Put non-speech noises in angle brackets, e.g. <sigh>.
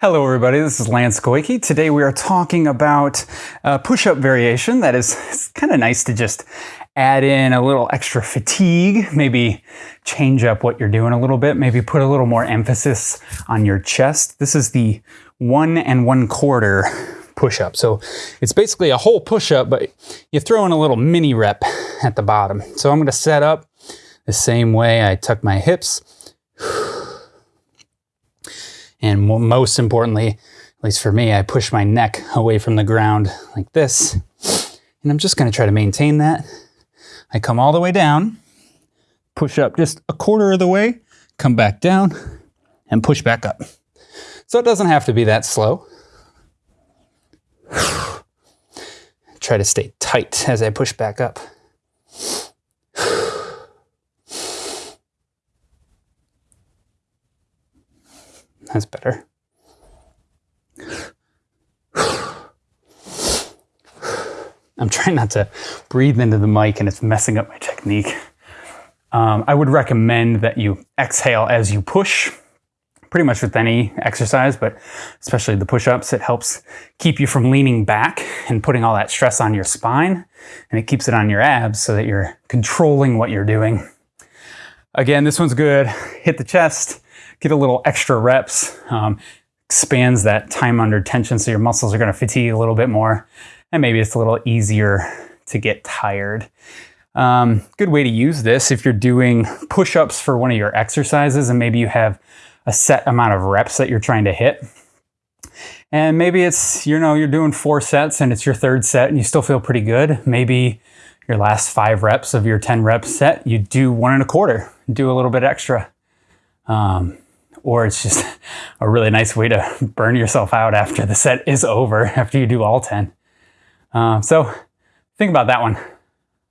Hello everybody, this is Lance Goyke. Today we are talking about a push-up variation that is kind of nice to just add in a little extra fatigue, maybe change up what you're doing a little bit, maybe put a little more emphasis on your chest. This is the one and one quarter push-up. So it's basically a whole push-up, but you throw in a little mini rep at the bottom. So I'm gonna set up the same way I tuck my hips and most importantly, at least for me, I push my neck away from the ground like this. And I'm just gonna try to maintain that. I come all the way down, push up just a quarter of the way, come back down, and push back up. So it doesn't have to be that slow. <sighs> Try to stay tight as I push back up. That's better. I'm trying not to breathe into the mic and it's messing up my technique. Um, I would recommend that you exhale as you push, pretty much with any exercise, but especially the push-ups. It helps keep you from leaning back and putting all that stress on your spine, and it keeps it on your abs so that you're controlling what you're doing. Again, this one's good. Hit the chest, get a little extra reps, um, expands that time under tension so your muscles are going to fatigue a little bit more, and maybe it's a little easier to get tired. Um, good way to use this if you're doing push-ups for one of your exercises and maybe you have a set amount of reps that you're trying to hit. And maybe it's, you know, you're doing four sets and it's your third set and you still feel pretty good. Maybe your last five reps of your 10 rep set, you do one and a quarter, do a little bit extra. Um, or it's just <laughs> a really nice way to <laughs> burn yourself out after the set is over, <laughs> after you do all 10. Uh, so think about that one.